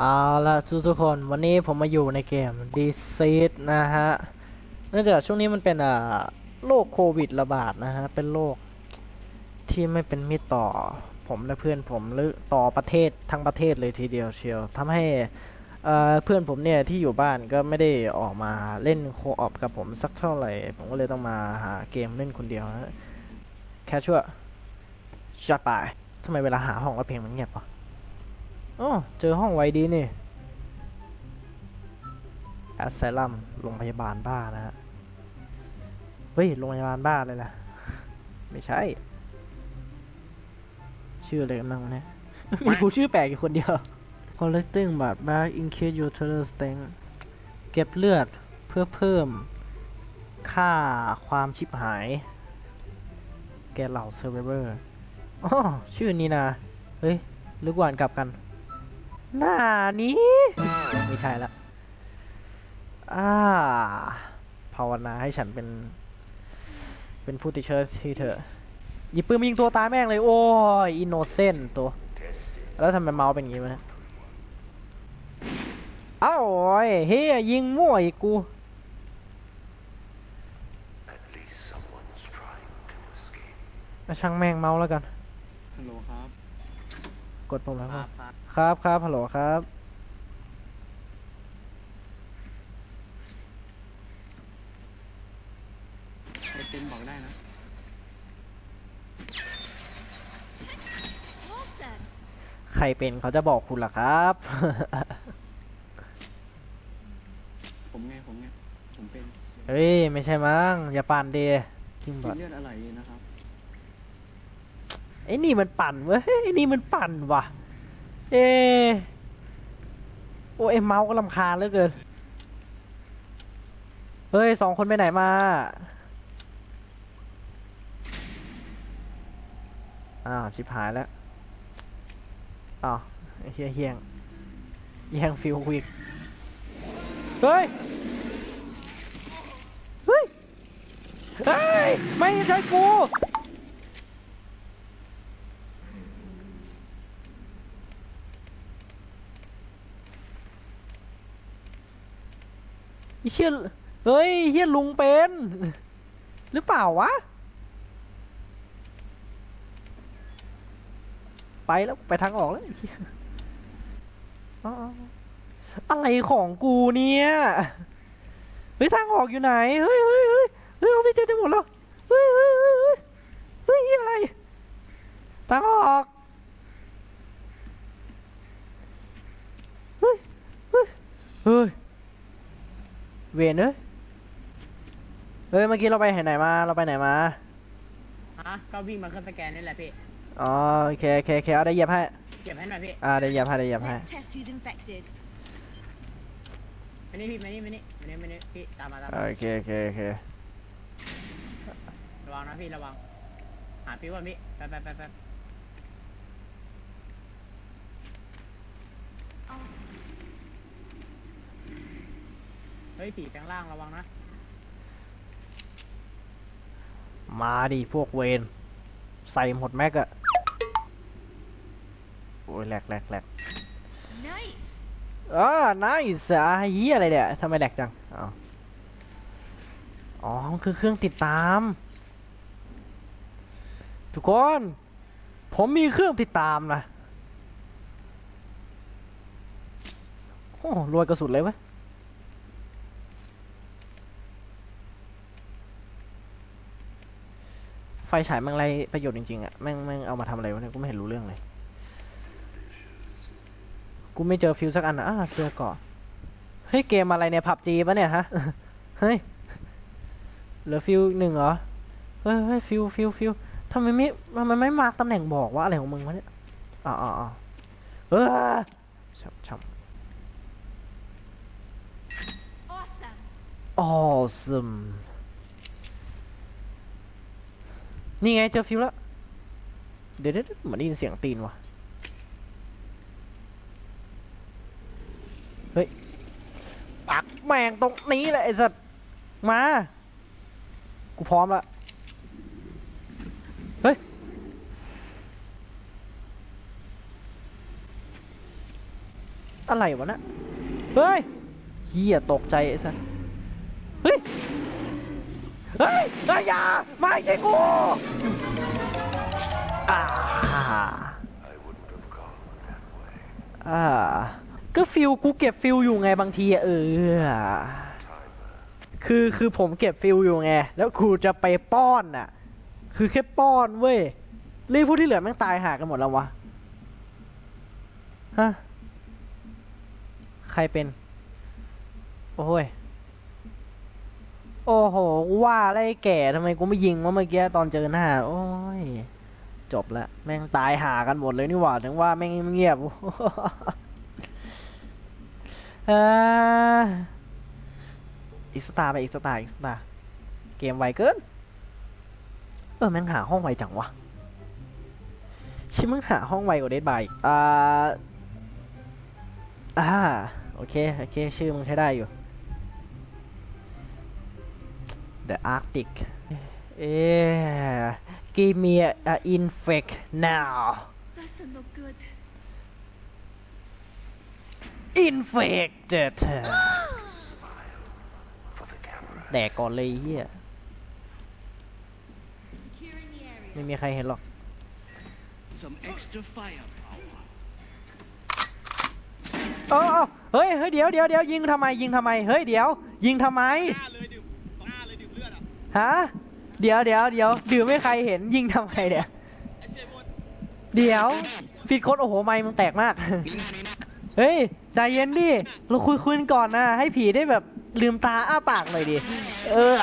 เอาละทุกทุกคนวันนี้ผมมาอยู่ในเกม d e s e a นะฮะ เนื่องจากช่วงนี้มันเป็นอ่าโรคโควิดระบาดนะฮะ เป็นโรคที่ไม่เป็นมิตรต่อผมและเพื่อนผมหรือต่อประเทศทั้งประเทศเลยทีเดียวเชียวทำให้เพื่อนผมเนี่ยที่อยู่บ้านก็ไม่ได้ออกมาเล่นโคออปกับผมสักเท่าไหร่ ผมก็เลยต้องมาหาเกมเล่นคนเดียวนะแค่ชั่วจัดไปทำไมเวลาหาห้องแล้วเพลงมันเงียบวะ อ๋อเจอห้องไว้ดีนี่แอสไซลัมโรงพยาบาลบ้านะฮะ เฮ้ย โรงพยาบาลบ้าเลยล่ะ ไม่ใช่ ชื่ออะไรกันบ้างเนี่ยมีกูชื่อแปลกอยู่คนเดียว collecting บาด back in case your total strength เก็บเลือดเพื่อเพิ่มค่าความชิบหาย แกเหล่า survivor อ๋อชื่อนี้นะ เฮ้ยหรือก่านกลับกัน หน้านี้ ไม่ใช่ละอ่าภาวนาให้ฉันเป็น เป็นผู้ติดเชื้อที่เถอะหยิบปืนมายิงตัวตายแม่งเลย โอ้ยอินโนเซนต์ตัว แล้วทำไมเมาส์เป็นอย่างงี้วะเนี่ยเอ้าโอ้ยเฮียยิงมั่วอีกกู At least someone's trying to escape. มาช่างแม่งเมาส์แล้วกันฮัลโหลครับ กดปุ่มแล้วคครัรับบครับครับครับฮัลโหลครับใครเป็นบอกได้นะ Awesome. ใครเป็นเขาจะบอกคุณล่ะครับ ผมไง ผมไง ผมเป็นเฮ้ย ไม่ใช่มั้งอย่าปั่นเดคิมบกิอนดเลือดอะไรนะครับ ไอ้นี่มันปั่นเว้ยไอ้นี่มันปั่นว่ะ เอะโอ้ยเมาส์ก็ลำคาญเหลือเกิน เฮ้ยสองคนไปไหนมา อ้าวชิบหายแล้ว อ้าวไอ้เฮียเฮียงแย่งฟิลกูอีกเฮ้ย เฮ้ย เฮ้ย ไม่ใช่กู เชี่ยเฮ้ยเฮียลุงเป็น หรือเปล่าวะ ไปแล้วไปทางออกแล้วอะไรของกูเนี่ยเฮ้ยทางออกอยู่ไหน เฮ้ยเฮ้ยเฮ้ยเฮ้ยออกซิเจนจะหมดแล้ว เฮ้ยเฮ้ยเฮ้ยเฮ้ยเฮียอะไร ทางออก เฮ้ย เฮ้ย เฮ้ย เวนเอ้ยเฮ้ยเมื่อกี้เราไปไหนมาเราไปไหนมาฮะก็วิ่งมาเครื่องสแกนนี่แหละพี่อ๋อโอเคโอเคโอเคเอาได้เหยียบให้เก็บให้หน่อยพี่อ่าได้เหยียบให้ได้เหยียบให้ Let's test who's infected. มานี่พี่มานี่มานี่มานี่มานี่พี่ตามมาตามมาโอเคโอเคโอเคระวังนะพี่ระวังหาพี่ก่อนพี่ไปไปไปไป เฮ้ยผีแปลงร่างระวังนะ มาดิพวกเวนใส่หมดแม็กอะโอ้ยแหลกแหลกแหลก Nice. อ่า nice อะเฮียอะไรเนี่ยทำไมแหลกจังอ๋ออ๋อมันคือเครื่องติดตาม ทุกคน ผมมีเครื่องติดตามนะ โอ้รวยกระสุดเลยเว้ย ไฟ ฉายแม่งไรประโยชน์จริงๆอะแม่งแม่งเอามาทำอะไรวะเนี่ยกูไม่เห็นรู้เรื่องเลย กูไม่เจอฟิวสักอันนะอ่าเสื้อเกาะเฮ้ยเกมอะไรเนี่ยผับจีปะเนี่ยฮะ เฮ้ย เหลือฟิวหนึ่งเหรอ เฮ้ยเฮ้ยฟิวฟิวฟิวทำไมไม่ทำไมไม่มาร์กตำแหน่งบอกว่าอะไรของมึงวะเนี่ยอ๋ออ๋ออ๋อเออช่ำช่ Awesome. ำ awesome นี่ไงเจอฟิวแล้ว เดี๋ยวเดี๋ยวเหมือนได้ยินเสียงตีนว่ะ เฮ้ย ปักแมงตรงนี้แหละไอ้สัตว์ มา กูพร้อมละ เฮ้ย อะไรวะนะ เฮ้ยเฮียตกใจไอ้สัสเฮ้ย เฮ้ยเฮ้ยอย่าไม่ใช่กูอ่าอ่าก็ฟิลกูเก็บฟิลอยู่ไงบางทีเออคือคือผมเก็บฟิลอยู่ไง แล้วกูจะไปป้อนน่ะ คือแค่ป้อนเว้ยรีผู้ที่เหลือแม่งตายหากันหมดแล้ววะฮะใครเป็น โอ้ย โอ้โหกูว่าไรแก่ทำไมกูไม่ยิงวะเมื่อกี้ตอนเจอหน้า โอ้ย จบละ แม่งตายหากันหมดเลยนี่หว่าถึงว่าแม่งเงียบอ่ออีกสตาร์ไปอีกสตาร์อีกสตาร์เกมไวเกิน เออแม่งหาห้องไวจังวะชิมึงหาห้องไวกว่าเดดบายอ่าอ่าโอเค โอเค ชื่อมึงใช้ได้อยู่ The Arctic เอ๊ะ give me a, a infect now Doesn't look good. infected For the camera. แดกก่อนเลยไอ้เฮีย Securing the area. ไม่มีใครเห็นหรอก some extra firepower เออเออเฮ้ย เฮ้ย เดี๋ยวเดี๋ยวเดี๋ยวยิงทำไม ยิงทำไม เฮ้ย เดี๋ยว ยิงทำไม ฮะเดี๋ยวเดี๋ยวเดี๋ยวดื่มไม่ใครเห็นยิงทำไมเนี่ยเดี๋ยวผิดกฎโอ้โหไม่มึงแตกมาก เฮ้ยใจเย็นดิเราคุยคุยกันก่อนนะ ให้ผีได้แบบลืมตาอ้าปากหน่อยดิเออ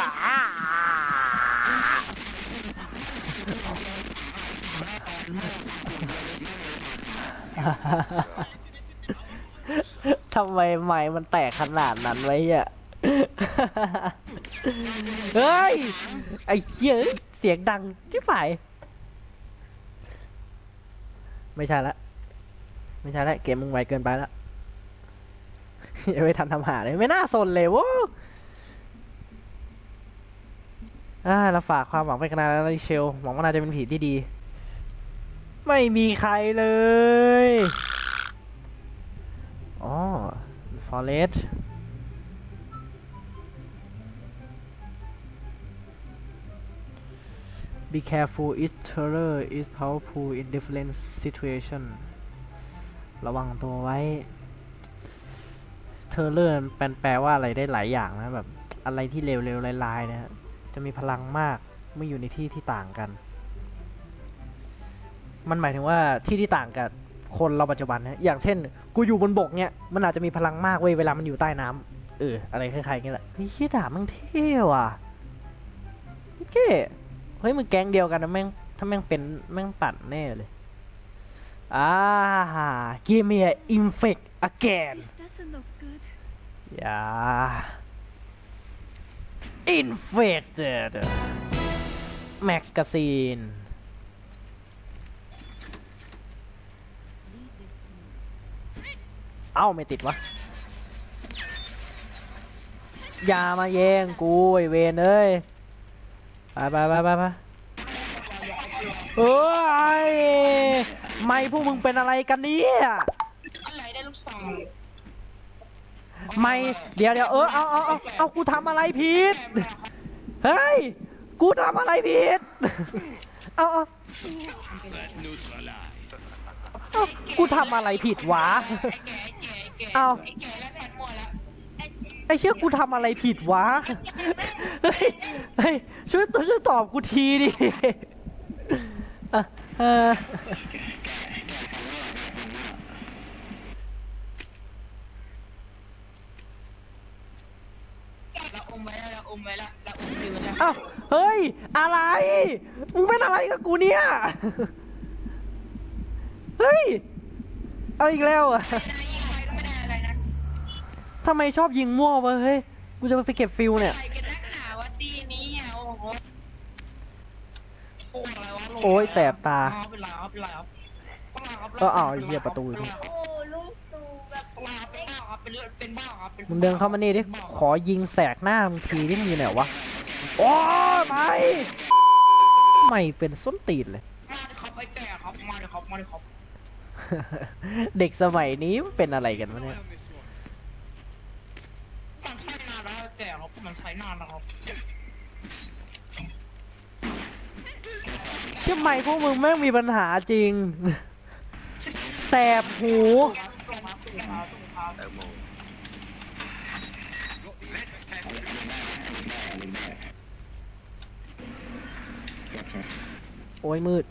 ทำไมไม้มันแตกขนาดนั้นไว้อะ เฮ้ย ไอ้เหี้ยเสียงดังที่ฝ่ายไม่ใช่ละ ไม่ใช่ละเกมมึงไวเกินไปละอย่าไปทันทำหาเลยไม่น่าสนเลยโว้อ่าเราฝากความหวังไปกันนาแล้วเชลหวังว่านาจะเป็นผีที่ดี ไม่มีใครเลยอ๋อ forest be careful is terror is powerful in different situation ระวังตัวไว้ เทอร์เลอร์แปลแปลว่าอะไรได้หลายอย่างนะแบบอะไรที่เร็วๆลายๆนะฮะจะมีพลังมากเมื่ออยู่ในที่ที่ต่างกัน มันหมายถึงว่าที่ที่ต่างกับคนเราปัจจุบันนะอย่างเช่น กูอยู่บนบกเนี่ยมันอาจจะมีพลังมากเว้ยเวลามันอยู่ใต้น้ำเอออะไรคล้ายๆอย่างเงี้ยแหละเฮ้ยเชี่ดาบมันเท่ว่ะโอเค เฮ้ยมึงแก๊งเดียวกันนะแม่งถ้าแม่งเป็นแม่งปั่นแน่เลยอ่า give me a infect again This doesn't look good. อย่า infected magazine Leave this to me. เอ้าไม่ติดวะอย่ามาแย่งกูไอเวนเอ้ย ไปไปไปไปไปเอ้ยไม่พวกมึงเป็นอะไรกันเนี่ยอะไรได้ลูกสาวไม่เดี๋ยวเดี๋ยวเออเอาเอาเอาเอากูทำอะไรผิดเฮ้ยกูทำอะไรผิดเอาเอาเอากูทำอะไรผิดวะเอา ไอ้ไอ้เชี่ยกูทำอะไรผิดวะ เฮ้ยเฮ้ยช่วยช่วยตอบกูทีดิอะเออเราอมไว้แล้วเราอมไว้แล้วเราอมซื้อแล้วเอ้าเฮ้ย อะไร มึงเป็นอะไรกับกูเนี่ย เฮ้ย เอาอีกแล้วอะไม่ได้ยิงไปก็ไม่ได้อะไรนะ ทำไมชอบยิงมั่ววะเฮ้ย กูจะไปเก็บฟิลเนี่ยใครกันนักหนาว่าตีนี้อะโอ้โหโอ้อะไรวะลงโอ้ยแสบตาเอาเป็นไรเอาเป็นไรครับก็เอาไอ้เหี้ยประตูอยู่นี่โอ้ลุงตู่แบบเป็นบ้าครับเป็นเป็นบ้าครับเป็นมึงเดินเข้ามานี่ดิ ขอยิงแสกหน้ามึงทีที่มึงอยู่ไหนวะ โอ้ยไม่ไม่เป็นส้นตีนเลย มาดิครับไอ้แก่ครับมาดิครับมาดิครับ เด็กสมัยนี้มันเป็นอะไรกันวะเนี่ยมันใช้ นานแล้วแต่ครับมันใช้นานแล้วครับเชื่อไหมพวกมึงแม่งมีปัญหาจริง แสบหูตรงมาตรงมาตรงมาแตงโมโอ้ยมืด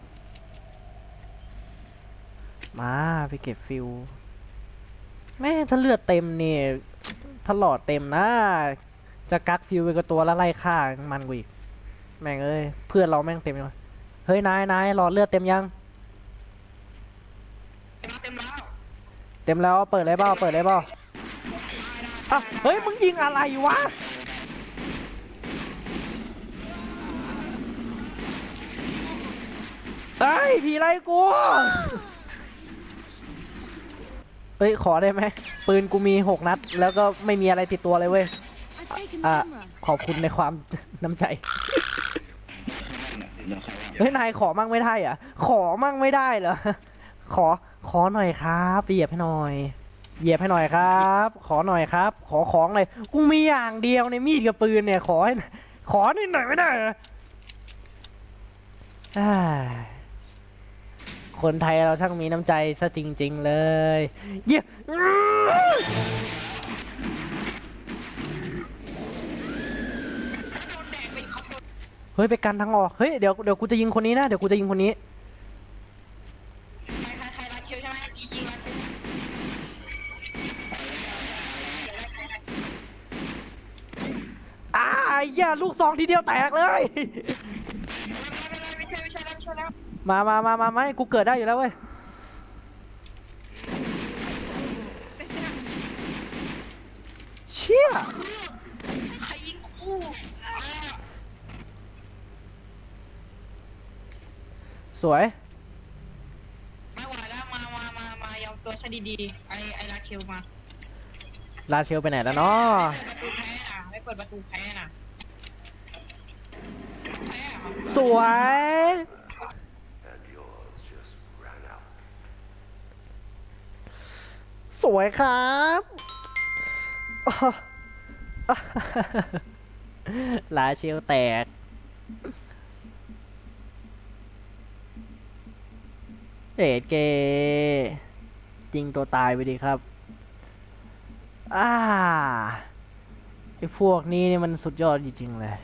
มาไปเก็บฟิว แม่งถ้าเลือดเต็มเนี่ยถ้าหลอดเต็มนะ จะกักฟิวไปกับตัวแล้วไล่ฆ่ามันกูอีก แม่งเอ้ยเพื่อนเราแม่งเต็มเลยเฮ้ยนายนายหลอดเลือดเต็มยัง เต็มแล้วเต็มแล้วเปิดเลยเปล่าเปิดเลยเปล่าอะเฮ้ยมึงยิงอะไรวะเฮ้ยผีไล่กูเฮ้ยขอได้ไหมปืนกูมีหกนัด แล้วก็ไม่มีอะไรติดตัวเลยเว้ย I've taken อะ camera. ขอบคุณในความน้ำใจ เฮ้ยนายขอมั่งไม่ได้อะขอมั่งไม่ได้เหรอ ขอขอหน่อยครับเหยียบให้หน่อย เหยียบให้หน่อยครับ ขอหน่อยครับ ขอของหน่อยกูมีอย่างเดียวในมีดกับปืนเนี่ย ขอให้ขอนิดหน่อยไม่ได้เหรอคนไทยเราช่างมีน้ำใจซะจริง ๆ เลย เยี่ยมเฮ้ยไปกันทางออกเฮ้ยเดี๋ยวเดี๋ยวกูจะยิงคนนี้นะเดี๋ยวกูจะยิงคนนี้ไหมยิงยิงรัดเชียวอ่าย่าลูกซองทีเดียวแตกเลยไม่ใช่ไม่ใช่แล้วไม่ใช่แล้วมามามามาไม่กูเกิดได้อยู่แล้วเว้ย เชี่ย ใครยิงกู สวย ไม่ไหวแล้วมามามามายอมตัวซะดีๆไอไอรัดเชียวมาลาเชลไปไหนแล้วเนาะประตูแพ้น่ะไม่เปิดประตูแพ้น่ะแพ้อะสวย and yours just ran out. สวยครับอ้อลาเชลแตก เอ็ดเกจริงตัวตายไปดีครับอ่าไอพวกนี้นี่มันสุดยอดจริงๆเลย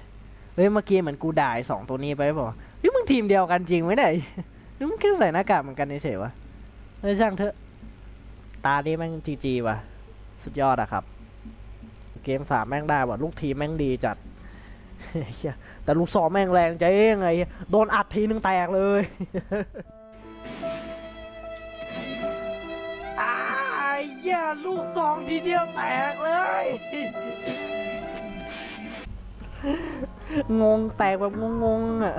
เฮ้ยเมื่อกี้เหมือนกูด่าไอ้สองตัวนี้ไปบอกเฮ้ยมึงทีมเดียวกันจริงไหมเนี่ยหรือมึงแค่ใส่หน้ากากเหมือนกันเฉยวะเฮ้ยช่างเถอะ ตานี้แม่งจีจีว่ะ สุดยอดอะครับ เกมสามแม่งได้ว่ะลูกทีมแม่งดีจัดแต่ลูกซองแม่งแรงใจเองไงโดนอัดทีนึงแตกเลย หี้ยลูกซองทีเดียวแตกเลย งงแตกแบบงงๆอะ